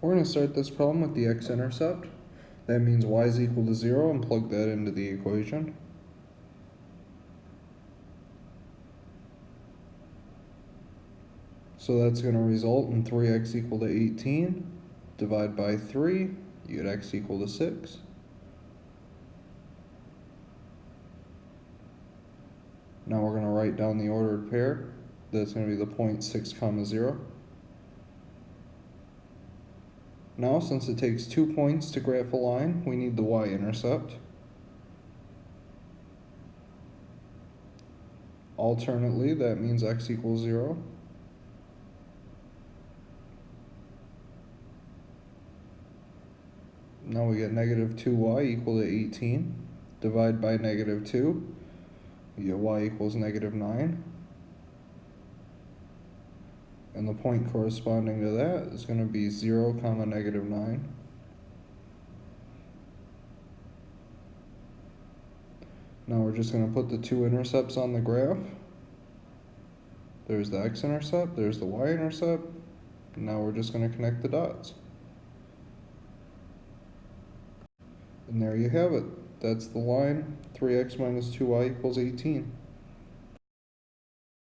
We're going to start this problem with the x-intercept. That means y is equal to 0 and plug that into the equation. So that's going to result in 3x equal to 18. Divide by 3, you get x equal to 6. Now we're going to write down the ordered pair. That's going to be the point 6 comma 0. Now, since it takes two points to graph a line, we need the y-intercept. Alternately, that means x equals 0. Now we get negative 2y equal to 18. Divide by negative 2. We get y equals negative 9. And the point corresponding to that is going to be 0 comma negative 9. Now we're just going to put the two intercepts on the graph. There's the x-intercept, there's the y-intercept. Now we're just going to connect the dots. And there you have it. That's the line. 3x minus 2y equals 18.